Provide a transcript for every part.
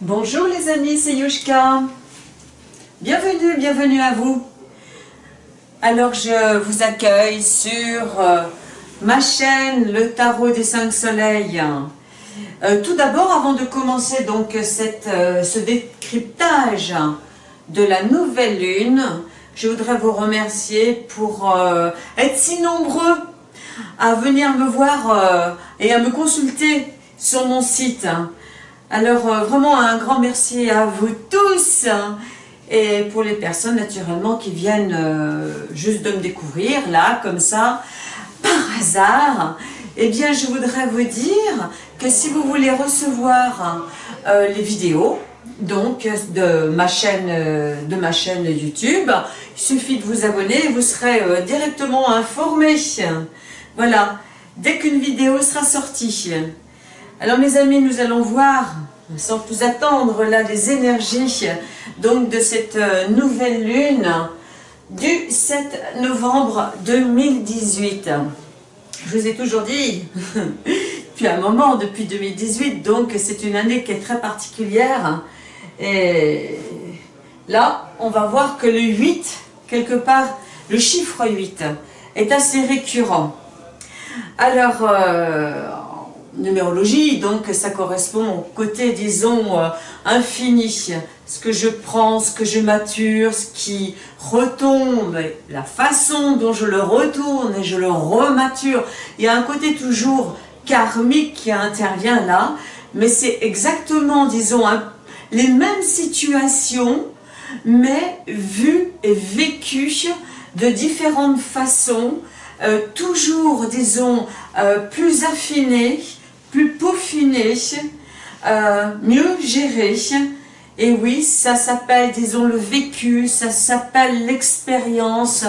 Bonjour les amis, c'est Yushka. Bienvenue, bienvenue à vous. Alors je vous accueille sur euh, ma chaîne Le Tarot des Cinq Soleils. Euh, tout d'abord, avant de commencer donc euh, ce décryptage de la nouvelle lune, je voudrais vous remercier pour être si nombreux à venir me voir et à me consulter sur mon site. Alors euh, vraiment un grand merci à vous tous et pour les personnes naturellement qui viennent euh, juste de me découvrir là comme ça par hasard eh bien je voudrais vous dire que si vous voulez recevoir euh, les vidéos donc de ma chaîne de ma chaîne YouTube il suffit de vous abonner et vous serez directement informé. Voilà. Dès qu'une vidéo sera sortie alors mes amis, nous allons voir, sans plus attendre, là les énergies donc de cette euh, nouvelle lune du 7 novembre 2018. Je vous ai toujours dit, depuis un moment, depuis 2018, donc c'est une année qui est très particulière. Et là, on va voir que le 8, quelque part, le chiffre 8 est assez récurrent. Alors, euh, numérologie, donc ça correspond au côté, disons, euh, infini, ce que je prends, ce que je mature, ce qui retombe, la façon dont je le retourne et je le remature. Il y a un côté toujours karmique qui intervient là, mais c'est exactement, disons, les mêmes situations, mais vues et vécues de différentes façons, euh, toujours, disons, euh, plus affinées, plus peaufiné, euh, mieux géré. Et oui, ça s'appelle, disons, le vécu, ça s'appelle l'expérience.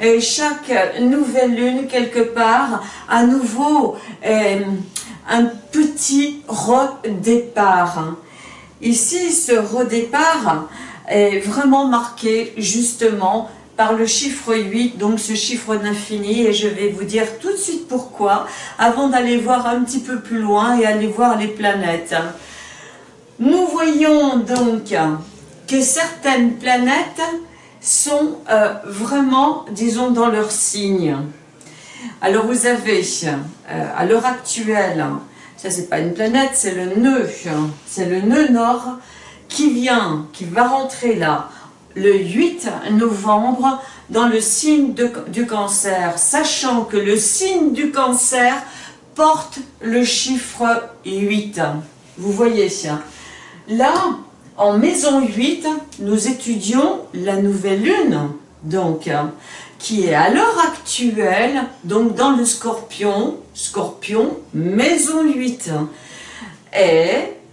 Et chaque nouvelle lune, quelque part, à nouveau, un petit redépart. Ici, ce redépart est vraiment marqué justement par le chiffre 8, donc ce chiffre d'infini, et je vais vous dire tout de suite pourquoi, avant d'aller voir un petit peu plus loin et aller voir les planètes. Nous voyons donc que certaines planètes sont euh, vraiment, disons, dans leur signe. Alors vous avez, euh, à l'heure actuelle, ça c'est pas une planète, c'est le nœud, c'est le nœud nord qui vient, qui va rentrer là, le 8 novembre dans le signe du cancer, sachant que le signe du cancer porte le chiffre 8. Vous voyez, là, en maison 8, nous étudions la nouvelle lune, donc, qui est à l'heure actuelle, donc dans le scorpion, scorpion, maison 8. Et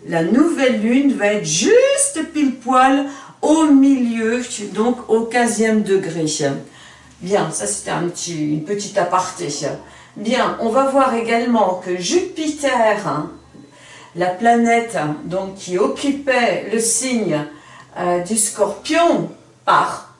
la nouvelle lune va être juste pile poil au milieu, donc au 15e degré. Bien, ça c'était un petit, une petite aparté. Bien, on va voir également que Jupiter, hein, la planète donc, qui occupait le signe euh, du scorpion, part.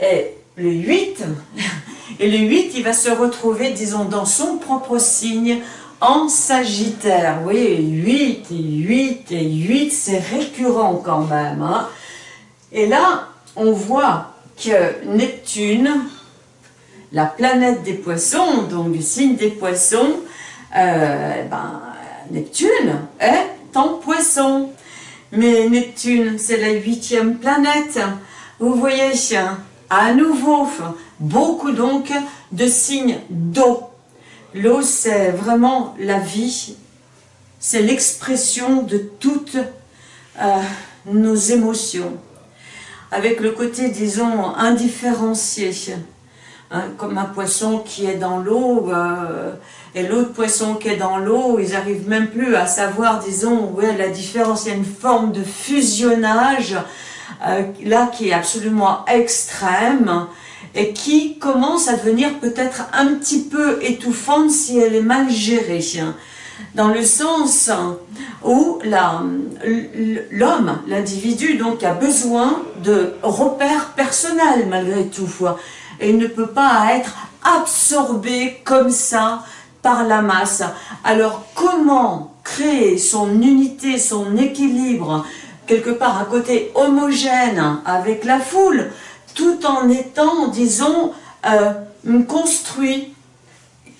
Et le 8, et le 8, il va se retrouver, disons, dans son propre signe, en Sagittaire. Oui, 8 et 8 et 8, c'est récurrent quand même. Hein. Et là, on voit que Neptune, la planète des poissons, donc signe des poissons, euh, ben, Neptune est en poisson. Mais Neptune, c'est la huitième planète. Vous voyez, à nouveau, beaucoup donc de signes d'eau. L'eau, c'est vraiment la vie, c'est l'expression de toutes euh, nos émotions avec le côté, disons, indifférencié. Hein, comme un poisson qui est dans l'eau euh, et l'autre poisson qui est dans l'eau, ils n'arrivent même plus à savoir, disons, où est la différence. Il y a une forme de fusionnage euh, là qui est absolument extrême et qui commence à devenir peut-être un petit peu étouffante si elle est mal gérée dans le sens où l'homme, l'individu, donc a besoin de repères personnels malgré tout, et ne peut pas être absorbé comme ça par la masse. Alors comment créer son unité, son équilibre quelque part un côté homogène avec la foule, tout en étant, disons, euh, construit?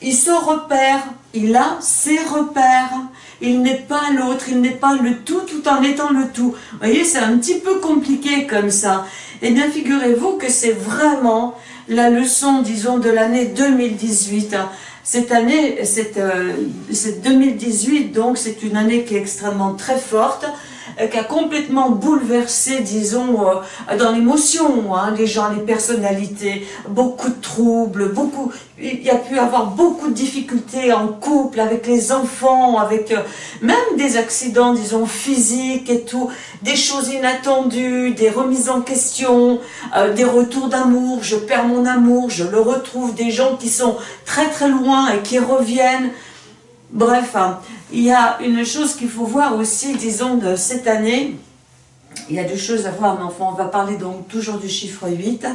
Il se repère, il a ses repères, il n'est pas l'autre, il n'est pas le tout tout en étant le tout. Vous voyez, c'est un petit peu compliqué comme ça. Eh bien, figurez-vous que c'est vraiment la leçon, disons, de l'année 2018. Cette année, c'est 2018, donc c'est une année qui est extrêmement très forte, euh, qui a complètement bouleversé, disons, euh, dans l'émotion, hein, les gens, les personnalités, beaucoup de troubles, beaucoup, il y a pu avoir beaucoup de difficultés en couple, avec les enfants, avec euh, même des accidents, disons, physiques et tout, des choses inattendues, des remises en question, des retours d'amour, je perds mon amour, je le retrouve, des gens qui sont très très loin et qui reviennent, bref, hein, il y a une chose qu'il faut voir aussi, disons, de cette année. Il y a deux choses à voir, mais enfin, on va parler donc toujours du chiffre 8.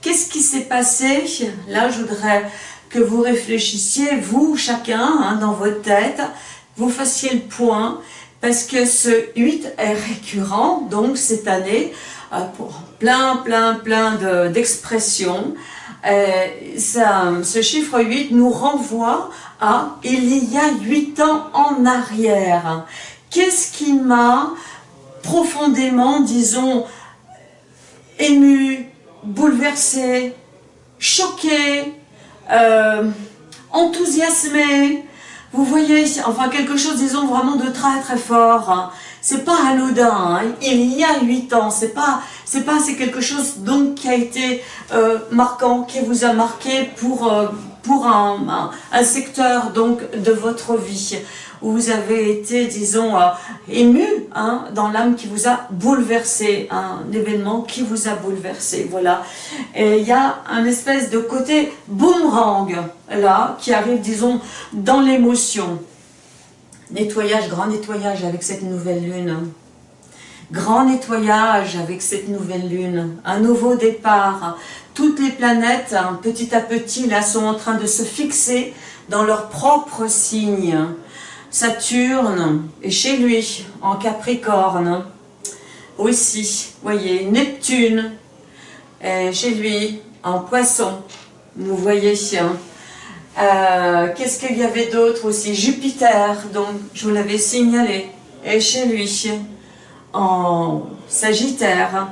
Qu'est-ce qui s'est passé? Là, je voudrais que vous réfléchissiez, vous, chacun, hein, dans votre tête, vous fassiez le point, parce que ce 8 est récurrent, donc cette année, euh, pour plein, plein, plein d'expressions. Euh, ce chiffre 8 nous renvoie à il y a 8 ans en arrière. Qu'est-ce qui m'a profondément, disons, ému, bouleversé, choqué, euh, enthousiasmé, vous voyez, enfin quelque chose, disons, vraiment de très très fort. C'est pas anodin, hein. il y a huit ans, c'est pas, c'est pas, c'est quelque chose donc qui a été euh, marquant, qui vous a marqué pour, euh, pour un, un, secteur donc de votre vie où vous avez été, disons, euh, ému hein, dans l'âme qui vous a bouleversé, un événement qui vous a bouleversé, voilà. Et il y a un espèce de côté boomerang, là, qui arrive, disons, dans l'émotion. Nettoyage, grand nettoyage avec cette nouvelle lune. Grand nettoyage avec cette nouvelle lune. Un nouveau départ. Toutes les planètes, hein, petit à petit, là, sont en train de se fixer dans leur propre signe. Saturne est chez lui, en Capricorne. Aussi, voyez, Neptune est chez lui, en Poisson. Vous voyez, hein. Euh, qu'est-ce qu'il y avait d'autre aussi? Jupiter, donc je vous l'avais signalé, est chez lui, en Sagittaire.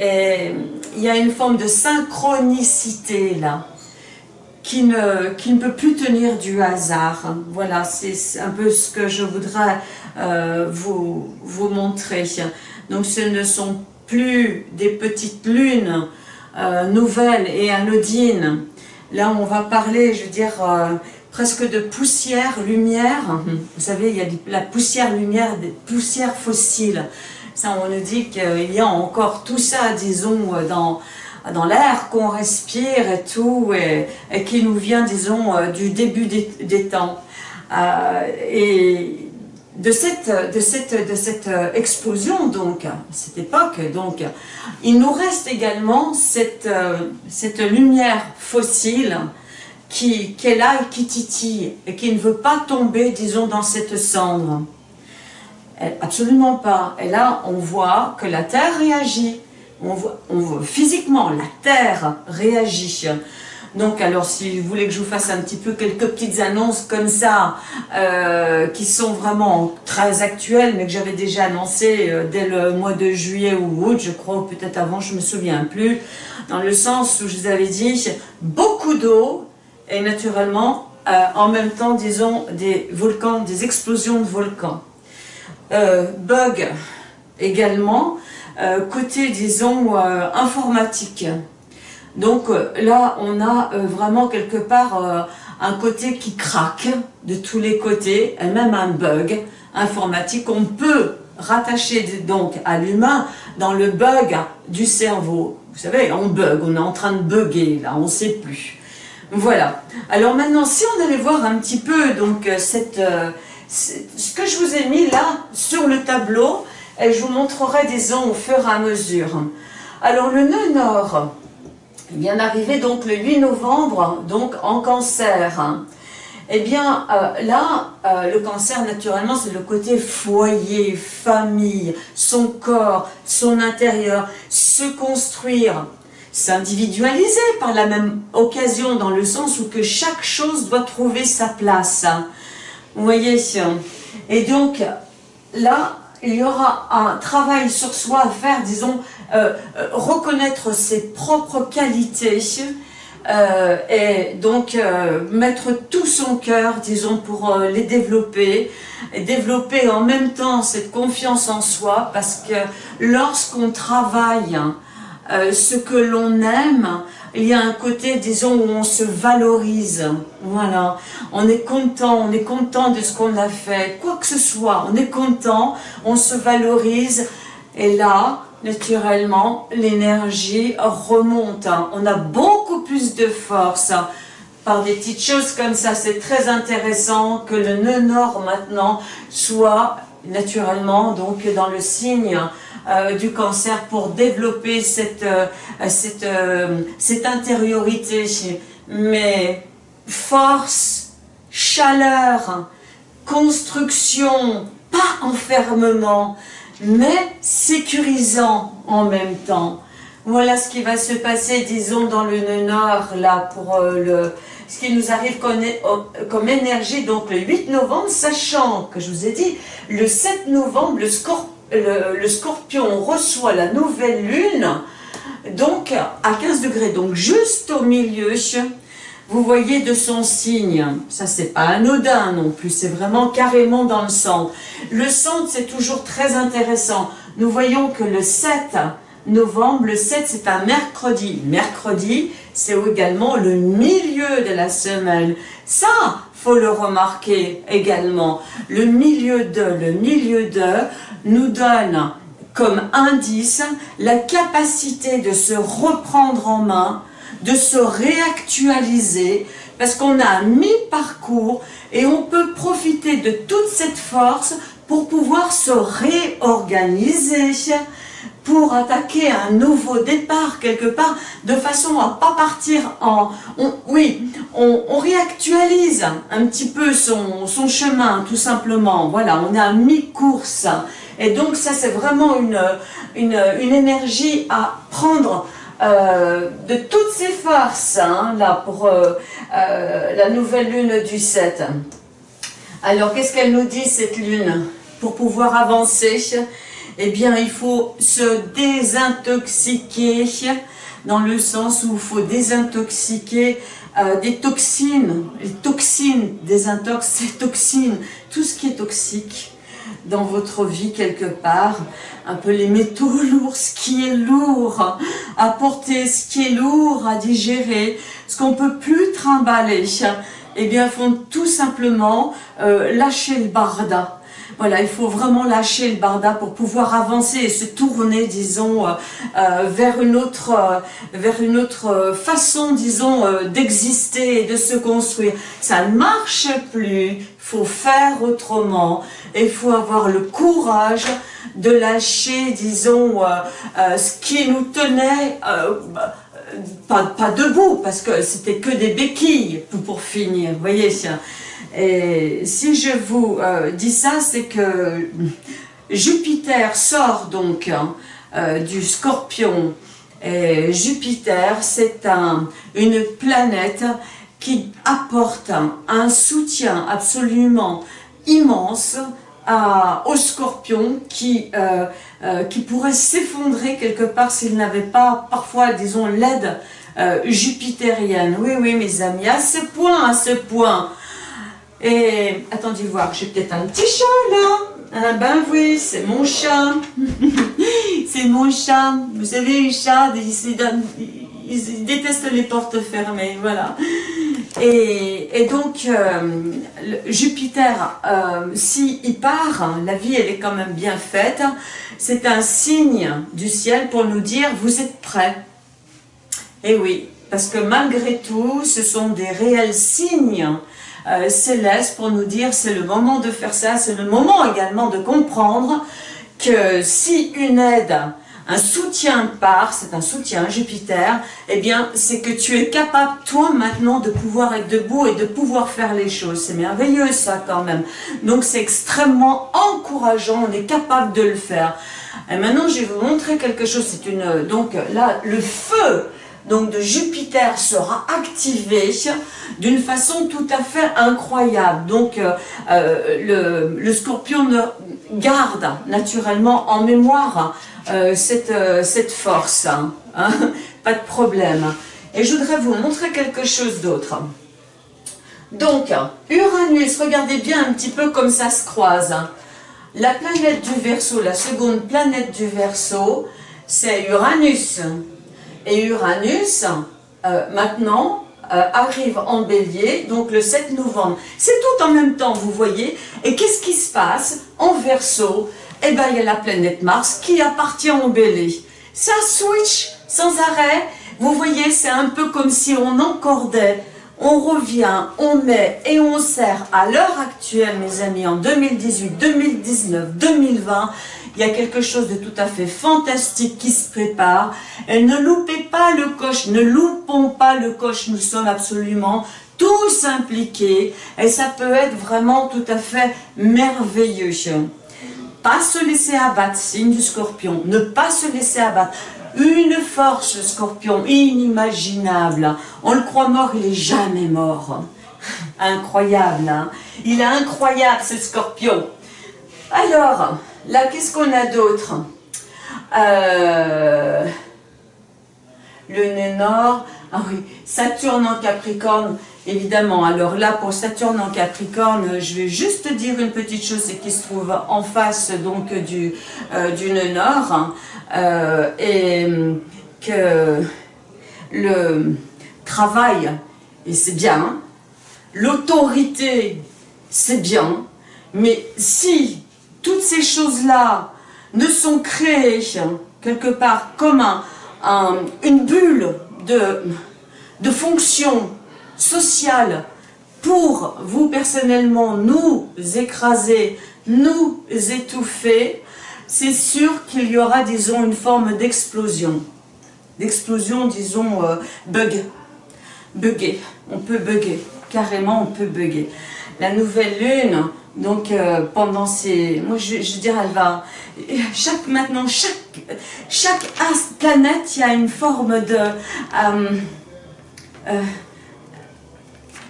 Et il y a une forme de synchronicité là, qui ne, peut plus tenir du hasard. Voilà, c'est un peu ce que je voudrais euh, vous, vous montrer. Donc ce ne sont plus des petites lunes euh, nouvelles et anodines, Là, on va parler, je veux dire, euh, presque de poussière, lumière. Vous savez, il y a la poussière, lumière, des poussières fossiles. Ça, on nous dit qu'il y a encore tout ça, disons, dans, dans l'air qu'on respire et tout, et, qui nous vient, disons, euh, du début des, temps. Euh, et de cette, de cette, de cette explosion, donc, cette époque, donc, il nous reste également cette, cette lumière fossile qui, qui est là et qui titille, et qui ne veut pas tomber, disons, dans cette cendre. absolument pas. Et là, on voit que la Terre réagit. On voit, on voit physiquement, la Terre réagit. Donc, alors, si vous voulez que je vous fasse un petit peu quelques petites annonces comme ça, euh, qui sont vraiment très actuelles, mais que j'avais déjà annoncé euh, dès le mois de juillet ou août, je crois, ou peut-être avant, je me souviens plus, dans le sens où je vous avais dit beaucoup d'eau, et naturellement, euh, en même temps, disons, des volcans, des explosions de volcans. bug également, côté, disons, informatique. Donc euh, là, on a euh, vraiment quelque part euh, un côté qui craque de tous les côtés, et même un bug informatique qu'on peut rattacher donc à l'humain dans le bug du cerveau. Vous savez, on bug, on est en train de bugger, là, on ne sait plus. Voilà. Alors maintenant, si on allait voir un petit peu donc ce que je vous ai mis là sur le tableau, et je vous montrerai disons au fur et à mesure. Alors le nœud nord, il vient d'arriver donc le 8 novembre, donc en cancer. eh bien euh, là, euh, le cancer naturellement c'est le côté foyer, famille, son corps, son intérieur, se construire, s'individualiser par la même occasion dans le sens où que chaque chose doit trouver sa place. Vous voyez Et donc là, il y aura un travail sur soi à faire, disons, euh, reconnaître ses propres qualités, euh, et donc euh, mettre tout son cœur, disons, pour euh, les développer, et développer en même temps cette confiance en soi, parce que lorsqu'on travaille ce que l'on aime, il y a un côté, disons, où on se valorise, voilà, on est content, on est content de ce qu'on a fait, quoi que ce soit, on est content, on se valorise, et là, naturellement, l'énergie remonte. Hein. On a beaucoup plus de force hein. par des petites choses comme ça. C'est très intéressant que le nœud nord maintenant soit naturellement donc dans le signe euh, du cancer pour développer cette, euh, cette, euh, cette intériorité. Mais force, chaleur, construction, pas enfermement mais sécurisant en même temps. Voilà ce qui va se passer, disons, dans le nord, là, pour euh, le, ce qui nous arrive comme, comme, énergie, donc le 8 novembre, sachant que je vous ai dit, le 7 novembre, le, le scorpion reçoit la nouvelle lune, donc à 15 degrés, donc juste au milieu vous voyez de son signe, ça c'est pas anodin non plus, c'est vraiment carrément dans le centre. Le centre c'est toujours très intéressant. Nous voyons que le 7 novembre, le 7 c'est un mercredi. Mercredi c'est également le milieu de la semaine. Ça, faut le remarquer également. Le milieu de, le milieu de nous donne comme indice la capacité de se reprendre en main, de se réactualiser parce qu'on a mi-parcours et on peut profiter de toute cette force pour pouvoir se réorganiser, pour attaquer un nouveau départ quelque part, de façon à pas partir en... oui, on, réactualise un petit peu son, son, chemin, tout simplement. Voilà, on est à mi-course. Et donc ça, c'est vraiment une, une, une énergie à prendre euh, de toutes ses forces, hein, là, pour euh, euh, la nouvelle lune du 7. Alors, qu'est-ce qu'elle nous dit, cette lune? Pour pouvoir avancer, eh bien, il faut se désintoxiquer, dans le sens où il faut désintoxiquer des toxines, les toxines, désintox, toxines, tout ce qui est toxique, dans votre vie quelque part, un peu les métaux lourds, ce qui est lourd à porter, ce qui est lourd à digérer, ce qu'on peut plus trimballer, eh bien, font tout simplement euh, lâcher le barda. Voilà, il faut vraiment lâcher le barda pour pouvoir avancer et se tourner, disons, euh, euh, vers une autre, autre façon, disons, d'exister et de se construire. Ça ne marche plus, il faut faire autrement et il faut avoir le courage de lâcher, disons, euh, euh, ce qui nous tenait, euh, pas, pas, debout, parce que c'était que des béquilles pour finir, vous voyez. Et si je vous dis ça, c'est que Jupiter sort donc hein, du scorpion, et Jupiter, c'est un, une planète qui apporte un soutien absolument immense au scorpion qui, euh, euh, qui pourrait s'effondrer quelque part s'il n'avait pas parfois, disons, l'aide euh, jupitérienne. Oui, oui, mes amis, à ce point, à ce point. Et attendez voir, j'ai peut-être un petit chat là. Ah ben oui, c'est mon chat. c'est mon chat. Vous savez, les chats, ils, ils détestent les portes fermées, voilà. Et, donc, euh, Jupiter, euh, s'il part, la vie elle est quand même bien faite, c'est un signe du ciel pour nous dire « vous êtes prêts ». Et oui, parce que malgré tout, ce sont des réels signes euh, célestes pour nous dire c'est le moment de faire ça, c'est le moment également de comprendre que si une aide un soutien part, c'est un soutien Jupiter, eh bien, c'est que tu es capable, toi, maintenant, de pouvoir être debout et de pouvoir faire les choses. C'est merveilleux, ça, quand même. Donc, c'est extrêmement encourageant, on est capable de le faire. Et maintenant, je vais vous montrer quelque chose. C'est une, donc, là, le feu, donc, de Jupiter sera activé d'une façon tout à fait incroyable. Donc, euh, euh, le, scorpion garde naturellement en mémoire euh, cette, force. Hein, hein, pas de problème. Et je voudrais vous montrer quelque chose d'autre. Donc, Uranus, regardez bien un petit peu comme ça se croise. La planète du Verseau, la seconde planète du Verseau, c'est Uranus. Et Uranus, euh, maintenant, arrive en bélier, donc le 7 novembre. C'est tout en même temps, vous voyez. Et qu'est-ce qui se passe en Verseau eh bien, il y a la planète Mars qui appartient au bélier. Ça switch sans arrêt. Vous voyez, c'est un peu comme si on encordait, on revient, on met et on sert à l'heure actuelle, mes amis, en 2018, 2019, 2020, il y a quelque chose de tout à fait fantastique qui se prépare. Et ne loupez pas le coche, ne loupons pas le coche, nous sommes absolument tous impliqués et ça peut être vraiment tout à fait merveilleux pas se laisser abattre, signe du scorpion, ne pas se laisser abattre. Une force, scorpion, inimaginable. On le croit mort, il est jamais mort. Incroyable, hein Il est incroyable, ce scorpion. Alors, là, qu'est-ce qu'on a d'autre euh, Le nœud nord, ah oui, Saturne en Capricorne, Évidemment, alors là, pour Saturne en Capricorne, je vais juste dire une petite chose, c'est qu'il se trouve en face donc du, euh, du nord, hein, euh, et que le travail, c'est bien, l'autorité, c'est bien, mais si toutes ces choses-là ne sont créées quelque part comme un, une bulle de, de fonction social pour vous personnellement nous écraser, nous étouffer, c'est sûr qu'il y aura, disons, une forme d'explosion. D'explosion, disons, euh, bug. Bugger. On peut bugger. Carrément, on peut bugger. La nouvelle lune, donc euh, pendant ces... Moi, je, je dirais, elle va... Chaque, maintenant, chaque, planète, il y a une forme de... Euh,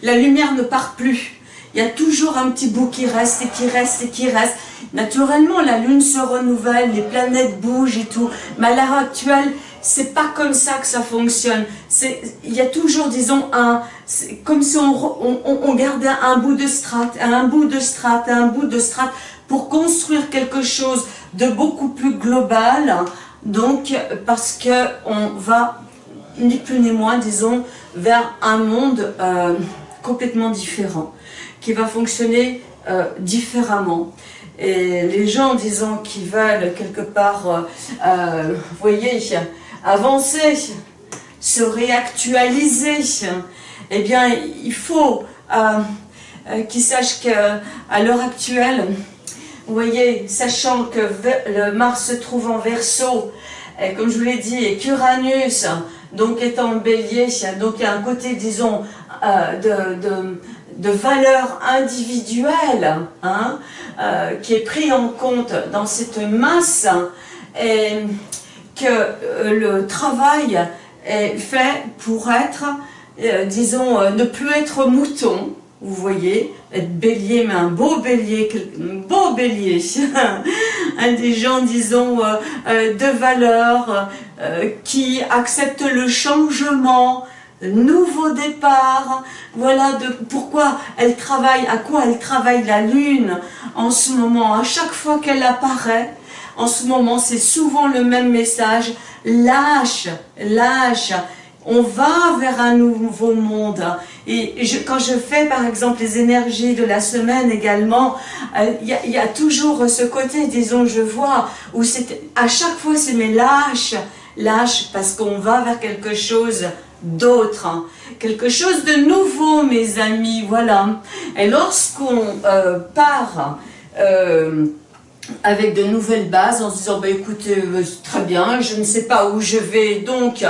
la lumière ne part plus. Il y a toujours un petit bout qui reste et qui reste et qui reste. Naturellement, la Lune se renouvelle, les planètes bougent et tout. Mais à l'heure actuelle, c'est pas comme ça que ça fonctionne. Il y a toujours, disons, un, comme si on, gardait un bout de strate, un bout de strate, un bout de strate, pour construire quelque chose de beaucoup plus global. Donc, parce que on va, ni plus ni moins, disons, vers un monde... Euh, complètement différent, qui va fonctionner euh, différemment. Et les gens, disons, qui veulent quelque part, euh, vous voyez, avancer, se réactualiser, eh bien, il faut qu'ils sachent qu'à l'heure actuelle, vous voyez, sachant que le Mars se trouve en Verseau, et comme je vous l'ai dit, et qu'Uranus, donc étant en bélier, donc il y a un côté, disons, euh, de, de, de, valeur individuelle hein, euh, qui est pris en compte dans cette masse et que euh, le travail est fait pour être, disons, ne plus être mouton, vous voyez, être bélier, mais un beau bélier, un beau bélier, des gens, disons, de valeur, qui acceptent le changement, nouveau départ, voilà de pourquoi elle travaille, à quoi elle travaille la lune en ce moment, à chaque fois qu'elle apparaît, en ce moment c'est souvent le même message, lâche, lâche, on va vers un nouveau monde. Et quand je fais par exemple les énergies de la semaine également, euh, il y, a toujours ce côté, disons, je vois, où c'est à chaque fois c'est mais lâche, lâche, parce qu'on va vers quelque chose d'autres. Hein. Quelque chose de nouveau, mes amis, voilà. Et lorsqu'on euh, part euh, avec de nouvelles bases en se disant bah écoutez euh, très bien je ne sais pas où je vais donc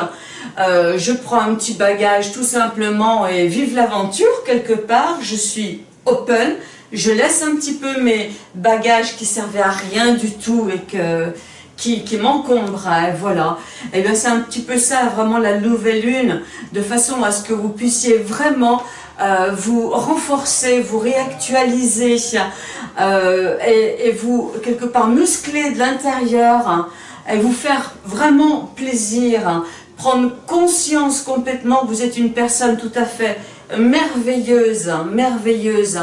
euh, je prends un petit bagage tout simplement et vive l'aventure quelque part je suis open je laisse un petit peu mes bagages qui servaient à rien du tout et que qui, qui m'encombraient, voilà. Et bien c'est un petit peu ça, vraiment la nouvelle lune, de façon à ce que vous puissiez vraiment euh, vous renforcer, vous réactualiser euh, et, et, vous, quelque part, muscler de l'intérieur hein, et vous faire vraiment plaisir, hein. prendre conscience complètement que vous êtes une personne tout à fait merveilleuse, hein, merveilleuse,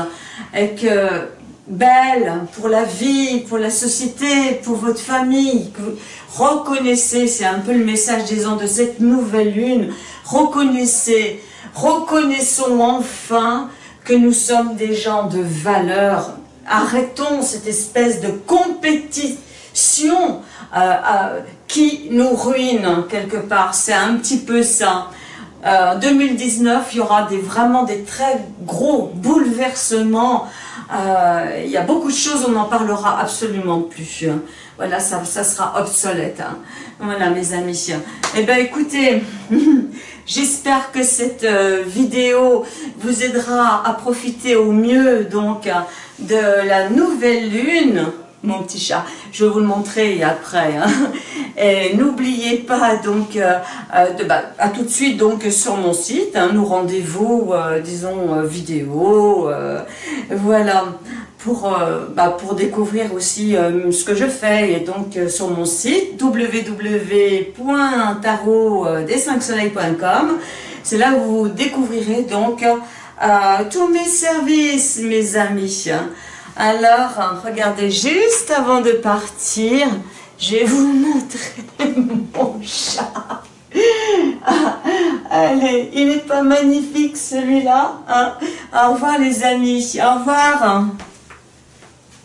et que belle pour la vie, pour la société, pour votre famille. Reconnaissez, c'est un peu le message disons de cette nouvelle lune, reconnaissez, reconnaissons enfin que nous sommes des gens de valeur. Arrêtons cette espèce de compétition euh, euh, qui nous ruine quelque part, c'est un petit peu ça. En euh, 2019, il y aura des, vraiment des très gros bouleversements il y a beaucoup de choses, on n'en parlera absolument plus. Voilà, ça, sera obsolète. Hein. Voilà, mes amis. Eh bien, écoutez, j'espère que cette euh, vidéo vous aidera à profiter au mieux donc de la nouvelle lune mon petit chat. Je vais vous le montrer après. Hein. Et n'oubliez pas donc euh, euh, de, bah, à tout de suite donc sur mon site, hein, nous rendez-vous, disons vidéo, voilà pour bah, pour découvrir aussi ce que je fais. Et donc sur mon site www.tarot-des5soleils.com c'est là où vous découvrirez donc tous mes services mes amis. Alors, regardez, juste avant de partir, je vais vous montrer mon chat. Ah, allez, il n'est pas magnifique celui-là hein. Au revoir les amis, au revoir